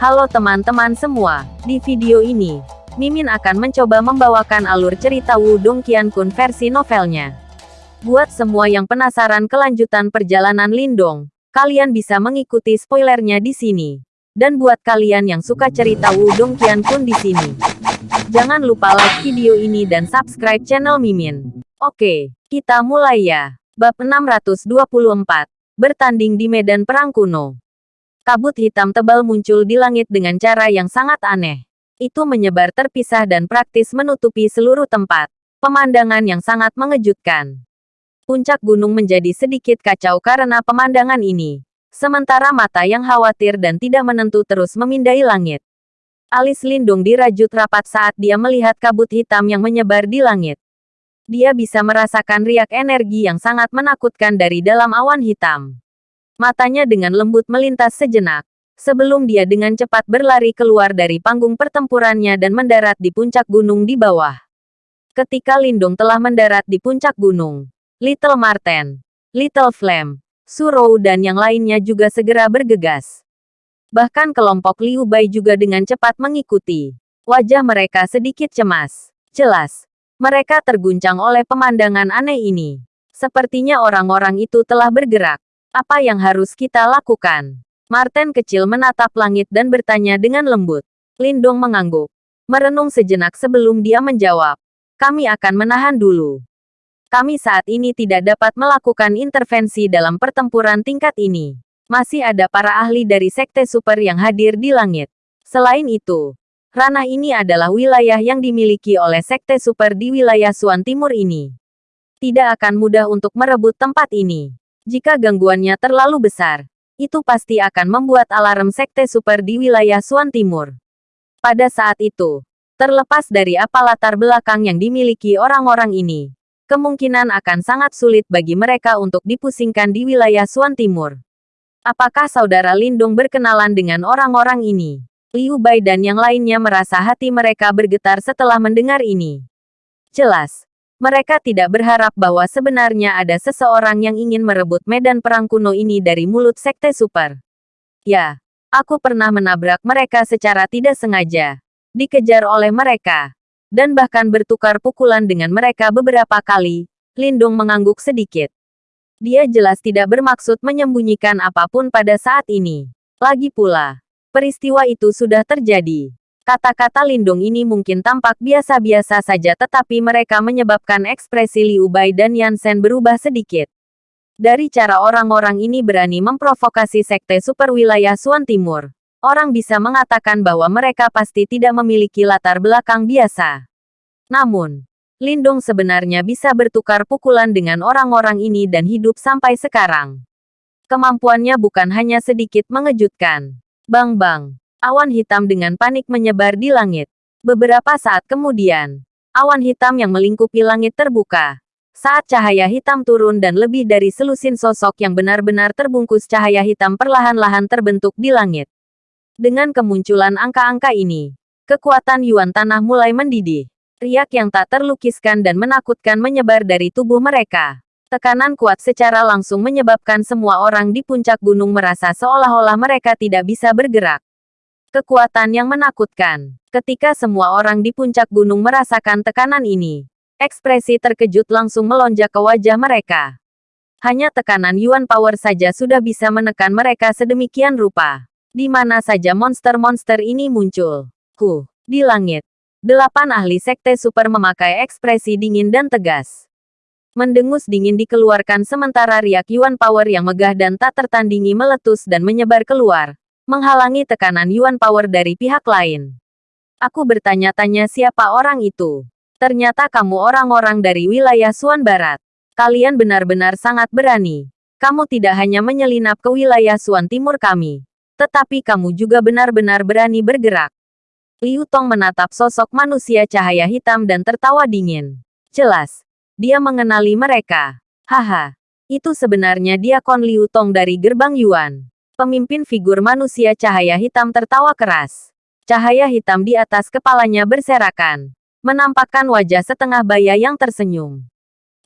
Halo teman-teman semua, di video ini, Mimin akan mencoba membawakan alur cerita Wudong Qiankun versi novelnya. Buat semua yang penasaran kelanjutan perjalanan Lindong, kalian bisa mengikuti spoilernya di sini. Dan buat kalian yang suka cerita Wudong Qiankun di sini, jangan lupa like video ini dan subscribe channel Mimin. Oke, kita mulai ya. Bab 624, bertanding di medan perang kuno. Kabut hitam tebal muncul di langit dengan cara yang sangat aneh. Itu menyebar terpisah dan praktis menutupi seluruh tempat. Pemandangan yang sangat mengejutkan. Puncak gunung menjadi sedikit kacau karena pemandangan ini. Sementara mata yang khawatir dan tidak menentu terus memindai langit. Alis Lindung dirajut rapat saat dia melihat kabut hitam yang menyebar di langit. Dia bisa merasakan riak energi yang sangat menakutkan dari dalam awan hitam. Matanya dengan lembut melintas sejenak. Sebelum dia dengan cepat berlari keluar dari panggung pertempurannya dan mendarat di puncak gunung di bawah. Ketika Lindung telah mendarat di puncak gunung, Little Marten, Little Flame, Surou dan yang lainnya juga segera bergegas. Bahkan kelompok Liu Bai juga dengan cepat mengikuti. Wajah mereka sedikit cemas. Jelas, mereka terguncang oleh pemandangan aneh ini. Sepertinya orang-orang itu telah bergerak. Apa yang harus kita lakukan? Martin kecil menatap langit dan bertanya dengan lembut. Lindong mengangguk. Merenung sejenak sebelum dia menjawab. Kami akan menahan dulu. Kami saat ini tidak dapat melakukan intervensi dalam pertempuran tingkat ini. Masih ada para ahli dari Sekte Super yang hadir di langit. Selain itu, ranah ini adalah wilayah yang dimiliki oleh Sekte Super di wilayah Suan Timur ini. Tidak akan mudah untuk merebut tempat ini. Jika gangguannya terlalu besar, itu pasti akan membuat alarm sekte super di wilayah Suan Timur. Pada saat itu, terlepas dari apa latar belakang yang dimiliki orang-orang ini, kemungkinan akan sangat sulit bagi mereka untuk dipusingkan di wilayah Suan Timur. Apakah saudara Lindung berkenalan dengan orang-orang ini? Liu Bai dan yang lainnya merasa hati mereka bergetar setelah mendengar ini. Jelas, mereka tidak berharap bahwa sebenarnya ada seseorang yang ingin merebut medan perang kuno ini dari mulut Sekte Super. Ya, aku pernah menabrak mereka secara tidak sengaja. Dikejar oleh mereka. Dan bahkan bertukar pukulan dengan mereka beberapa kali. Lindung mengangguk sedikit. Dia jelas tidak bermaksud menyembunyikan apa pun pada saat ini. Lagi pula, peristiwa itu sudah terjadi. Kata-kata lindung ini mungkin tampak biasa-biasa saja tetapi mereka menyebabkan ekspresi Liu Bai dan Yansen berubah sedikit. Dari cara orang-orang ini berani memprovokasi sekte super wilayah Suan Timur, orang bisa mengatakan bahwa mereka pasti tidak memiliki latar belakang biasa. Namun, Lindung sebenarnya bisa bertukar pukulan dengan orang-orang ini dan hidup sampai sekarang. Kemampuannya bukan hanya sedikit mengejutkan. Bang-bang, Awan hitam dengan panik menyebar di langit. Beberapa saat kemudian, awan hitam yang melingkupi langit terbuka. Saat cahaya hitam turun dan lebih dari selusin sosok yang benar-benar terbungkus cahaya hitam perlahan-lahan terbentuk di langit. Dengan kemunculan angka-angka ini, kekuatan Yuan Tanah mulai mendidih. Riak yang tak terlukiskan dan menakutkan menyebar dari tubuh mereka. Tekanan kuat secara langsung menyebabkan semua orang di puncak gunung merasa seolah-olah mereka tidak bisa bergerak. Kekuatan yang menakutkan. Ketika semua orang di puncak gunung merasakan tekanan ini, ekspresi terkejut langsung melonjak ke wajah mereka. Hanya tekanan Yuan Power saja sudah bisa menekan mereka sedemikian rupa. Di mana saja monster-monster ini muncul. Huh, di langit. Delapan ahli sekte super memakai ekspresi dingin dan tegas. Mendengus dingin dikeluarkan sementara riak Yuan Power yang megah dan tak tertandingi meletus dan menyebar keluar menghalangi tekanan Yuan Power dari pihak lain. Aku bertanya-tanya siapa orang itu. Ternyata kamu orang-orang dari wilayah Suan Barat. Kalian benar-benar sangat berani. Kamu tidak hanya menyelinap ke wilayah Suan Timur kami, tetapi kamu juga benar-benar berani bergerak. Liu Tong menatap sosok manusia cahaya hitam dan tertawa dingin. Jelas, dia mengenali mereka. Haha, itu sebenarnya dia Kon Liu Tong dari gerbang Yuan. Pemimpin figur manusia cahaya hitam tertawa keras. Cahaya hitam di atas kepalanya berserakan. Menampakkan wajah setengah baya yang tersenyum.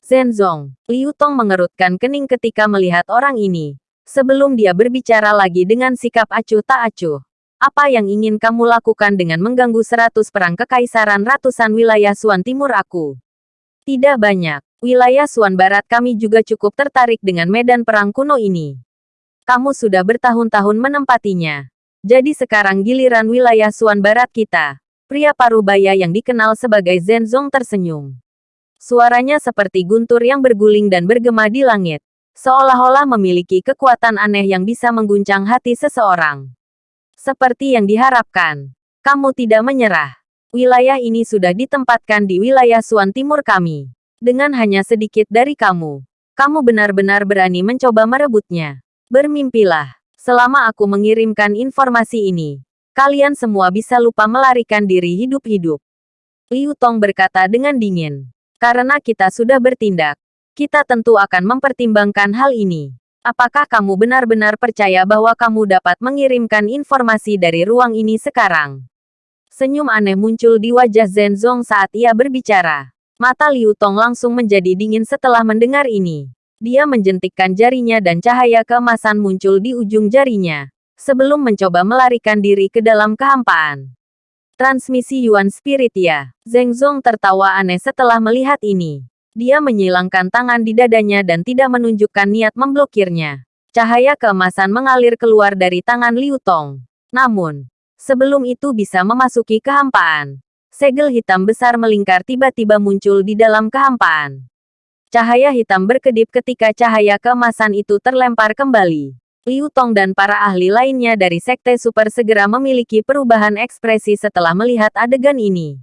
Zenzong, Liu Tong mengerutkan kening ketika melihat orang ini. Sebelum dia berbicara lagi dengan sikap acuh tak acuh. Apa yang ingin kamu lakukan dengan mengganggu seratus perang kekaisaran ratusan wilayah Suan Timur aku? Tidak banyak. Wilayah Suan Barat kami juga cukup tertarik dengan medan perang kuno ini. Kamu sudah bertahun-tahun menempatinya. Jadi sekarang giliran wilayah Suan Barat kita. Pria parubaya yang dikenal sebagai Zenzong tersenyum. Suaranya seperti guntur yang berguling dan bergema di langit. Seolah-olah memiliki kekuatan aneh yang bisa mengguncang hati seseorang. Seperti yang diharapkan, kamu tidak menyerah. Wilayah ini sudah ditempatkan di wilayah Suan Timur kami. Dengan hanya sedikit dari kamu, kamu benar-benar berani mencoba merebutnya. Bermimpilah, selama aku mengirimkan informasi ini, kalian semua bisa lupa melarikan diri hidup-hidup. Liu Tong berkata dengan dingin. Karena kita sudah bertindak, kita tentu akan mempertimbangkan hal ini. Apakah kamu benar-benar percaya bahwa kamu dapat mengirimkan informasi dari ruang ini sekarang? Senyum aneh muncul di wajah Zenzong saat ia berbicara. Mata Liu Tong langsung menjadi dingin setelah mendengar ini. Dia menjentikkan jarinya dan cahaya keemasan muncul di ujung jarinya. Sebelum mencoba melarikan diri ke dalam kehampaan. Transmisi Yuan Spirit ya. Zengzong tertawa aneh setelah melihat ini. Dia menyilangkan tangan di dadanya dan tidak menunjukkan niat memblokirnya. Cahaya keemasan mengalir keluar dari tangan Liu Tong. Namun, sebelum itu bisa memasuki kehampaan, segel hitam besar melingkar tiba-tiba muncul di dalam kehampaan. Cahaya hitam berkedip ketika cahaya keemasan itu terlempar kembali. Liu Tong dan para ahli lainnya dari Sekte Super segera memiliki perubahan ekspresi setelah melihat adegan ini.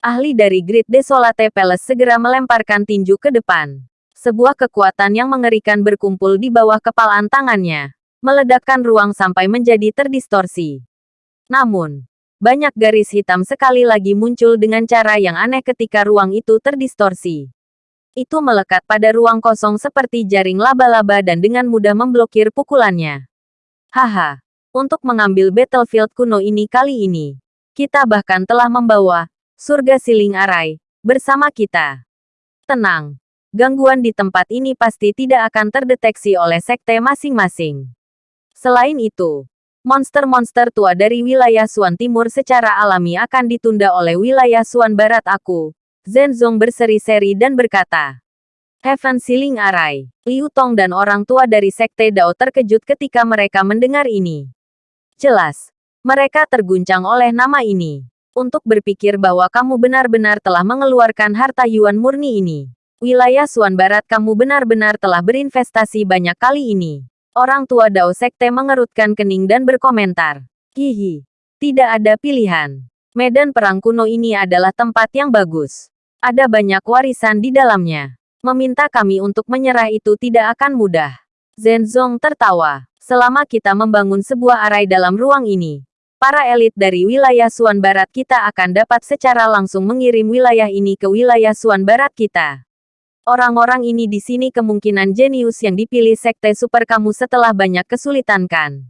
Ahli dari Great Desolate Palace segera melemparkan tinju ke depan. Sebuah kekuatan yang mengerikan berkumpul di bawah kepalaan tangannya, meledakkan ruang sampai menjadi terdistorsi. Namun, banyak garis hitam sekali lagi muncul dengan cara yang aneh ketika ruang itu terdistorsi. Itu melekat pada ruang kosong seperti jaring laba-laba dan dengan mudah memblokir pukulannya. Haha, untuk mengambil battlefield kuno ini kali ini, kita bahkan telah membawa surga siling arai, bersama kita. Tenang, gangguan di tempat ini pasti tidak akan terdeteksi oleh sekte masing-masing. Selain itu, monster-monster tua dari wilayah Suan Timur secara alami akan ditunda oleh wilayah Suan Barat aku. Zenzong berseri-seri dan berkata, Heaven Siling Arai, Liu Tong dan orang tua dari Sekte Dao terkejut ketika mereka mendengar ini. Jelas, mereka terguncang oleh nama ini untuk berpikir bahwa kamu benar-benar telah mengeluarkan harta Yuan murni ini. Wilayah Suan Barat kamu benar-benar telah berinvestasi banyak kali ini. Orang tua Dao Sekte mengerutkan kening dan berkomentar. Hihi, tidak ada pilihan. Medan perang kuno ini adalah tempat yang bagus. Ada banyak warisan di dalamnya. Meminta kami untuk menyerah itu tidak akan mudah. Zenzong tertawa. Selama kita membangun sebuah arai dalam ruang ini, para elit dari wilayah Suan Barat kita akan dapat secara langsung mengirim wilayah ini ke wilayah Suan Barat kita. Orang-orang ini di sini kemungkinan jenius yang dipilih sekte super kamu setelah banyak kesulitan kan?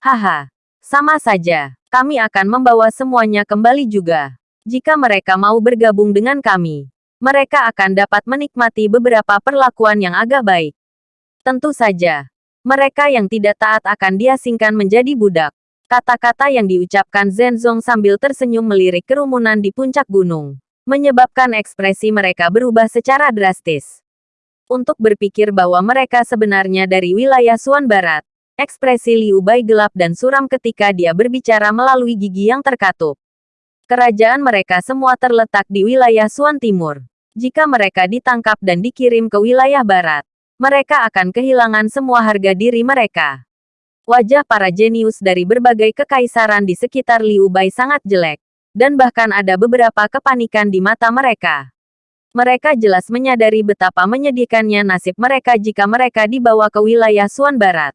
Haha, sama saja. Kami akan membawa semuanya kembali juga. Jika mereka mau bergabung dengan kami, mereka akan dapat menikmati beberapa perlakuan yang agak baik. Tentu saja, mereka yang tidak taat akan diasingkan menjadi budak. Kata-kata yang diucapkan Zenzong sambil tersenyum melirik kerumunan di puncak gunung, menyebabkan ekspresi mereka berubah secara drastis. Untuk berpikir bahwa mereka sebenarnya dari wilayah Suan Barat, ekspresi Liu Bai gelap dan suram ketika dia berbicara melalui gigi yang terkatup. Kerajaan mereka semua terletak di wilayah Suan Timur. Jika mereka ditangkap dan dikirim ke wilayah barat, mereka akan kehilangan semua harga diri mereka. Wajah para jenius dari berbagai kekaisaran di sekitar Liu Bai sangat jelek, dan bahkan ada beberapa kepanikan di mata mereka. Mereka jelas menyadari betapa menyedihkannya nasib mereka jika mereka dibawa ke wilayah Suan Barat.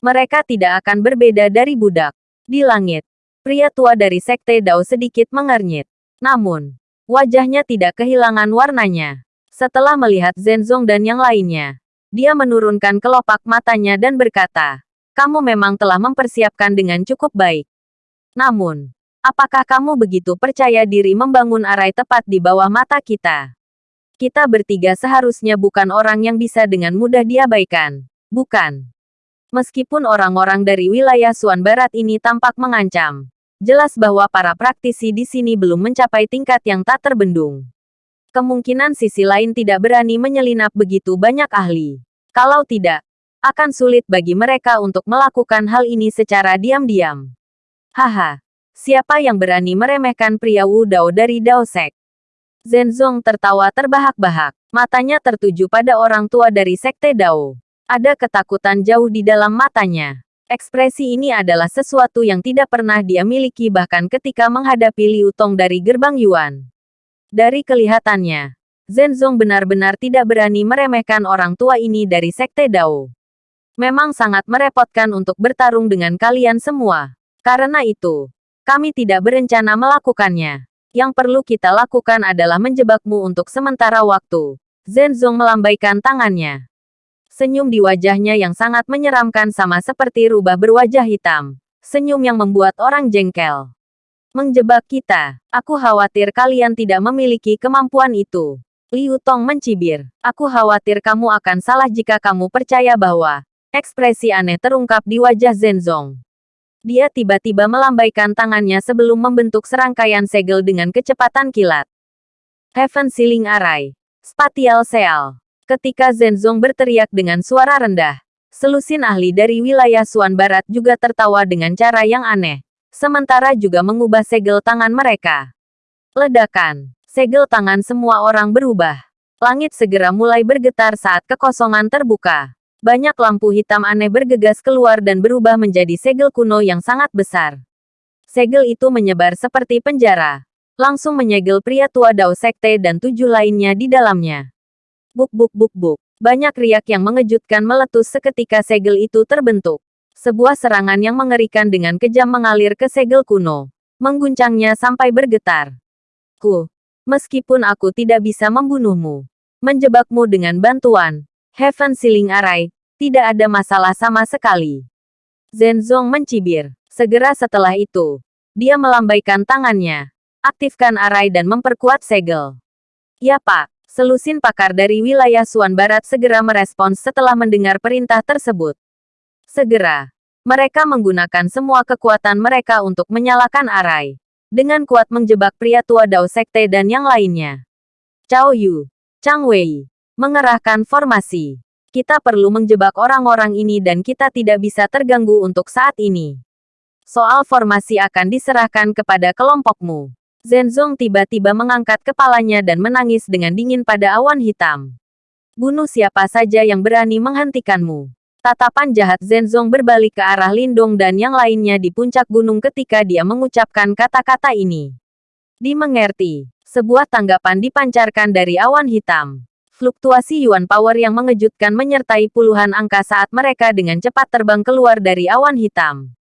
Mereka tidak akan berbeda dari budak. Di langit, pria tua dari Sekte Dao sedikit mengernyit. Namun, wajahnya tidak kehilangan warnanya. Setelah melihat Zenzong dan yang lainnya, dia menurunkan kelopak matanya dan berkata, kamu memang telah mempersiapkan dengan cukup baik. Namun, apakah kamu begitu percaya diri membangun arai tepat di bawah mata kita? Kita bertiga seharusnya bukan orang yang bisa dengan mudah diabaikan, bukan? Meskipun orang-orang dari wilayah Suan Barat ini tampak mengancam, jelas bahwa para praktisi di sini belum mencapai tingkat yang tak terbendung. Kemungkinan sisi lain tidak berani menyelinap begitu banyak ahli. Kalau tidak, akan sulit bagi mereka untuk melakukan hal ini secara diam-diam. Haha, siapa yang berani meremehkan pria Wu Dao dari Dao Sek? Zenzong tertawa terbahak-bahak, matanya tertuju pada orang tua dari Sekte Dao. Ada ketakutan jauh di dalam matanya. Ekspresi ini adalah sesuatu yang tidak pernah dia miliki bahkan ketika menghadapi Liu Tong dari gerbang Yuan. Dari kelihatannya, Zenzong benar-benar tidak berani meremehkan orang tua ini dari Sekte Dao. Memang sangat merepotkan untuk bertarung dengan kalian semua. Karena itu, kami tidak berencana melakukannya. Yang perlu kita lakukan adalah menjebakmu untuk sementara waktu. Zenzong melambaikan tangannya. Senyum di wajahnya yang sangat menyeramkan sama seperti rubah berwajah hitam. Senyum yang membuat orang jengkel. Menjebak kita. Aku khawatir kalian tidak memiliki kemampuan itu. Liu Tong mencibir. Aku khawatir kamu akan salah jika kamu percaya bahwa ekspresi aneh terungkap di wajah Zenzong. Dia tiba-tiba melambaikan tangannya sebelum membentuk serangkaian segel dengan kecepatan kilat. Heaven Ceiling Array. Spatial Seal. Ketika Zenzong berteriak dengan suara rendah, selusin ahli dari wilayah Suan Barat juga tertawa dengan cara yang aneh, sementara juga mengubah segel tangan mereka. Ledakan, segel tangan semua orang berubah. Langit segera mulai bergetar saat kekosongan terbuka. Banyak lampu hitam aneh bergegas keluar dan berubah menjadi segel kuno yang sangat besar. Segel itu menyebar seperti penjara, langsung menyegel pria tua Dao Sekte dan tujuh lainnya di dalamnya. Buk buk buk buk. Banyak riak yang mengejutkan meletus seketika segel itu terbentuk. Sebuah serangan yang mengerikan dengan kejam mengalir ke segel kuno. Mengguncangnya sampai bergetar. Ku, meskipun aku tidak bisa membunuhmu, menjebakmu dengan bantuan Heaven Ceiling Array, tidak ada masalah sama sekali. Zenzong mencibir. Segera setelah itu, dia melambaikan tangannya, aktifkan arai dan memperkuat segel. Ya pak, Selusin pakar dari wilayah Suan Barat segera merespons setelah mendengar perintah tersebut. Segera, mereka menggunakan semua kekuatan mereka untuk menyalakan arai. Dengan kuat menjebak pria tua Dao Sekte dan yang lainnya. Cao Yu, Chang Wei, mengerahkan formasi. Kita perlu menjebak orang-orang ini dan kita tidak bisa terganggu untuk saat ini. Soal formasi akan diserahkan kepada kelompokmu. Zenzong tiba-tiba mengangkat kepalanya dan menangis dengan dingin pada awan hitam. Bunuh siapa saja yang berani menghentikanmu. Tatapan jahat Zenzong berbalik ke arah Lindong dan yang lainnya di puncak gunung ketika dia mengucapkan kata-kata ini. Dimengerti, sebuah tanggapan dipancarkan dari awan hitam. Fluktuasi Yuan Power yang mengejutkan menyertai puluhan angka saat mereka dengan cepat terbang keluar dari awan hitam.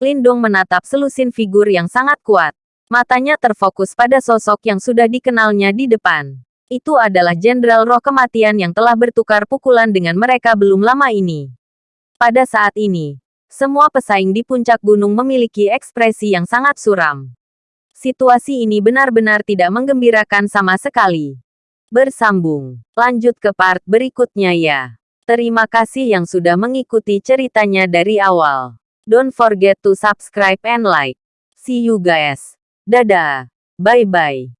Lindong menatap selusin figur yang sangat kuat. Matanya terfokus pada sosok yang sudah dikenalnya di depan. Itu adalah Jenderal Roh Kematian yang telah bertukar pukulan dengan mereka belum lama ini. Pada saat ini, semua pesaing di puncak gunung memiliki ekspresi yang sangat suram. Situasi ini benar-benar tidak menggembirakan sama sekali. Bersambung. Lanjut ke part berikutnya ya. Terima kasih yang sudah mengikuti ceritanya dari awal. Don't forget to subscribe and like. See you guys. Dadah. Bye-bye.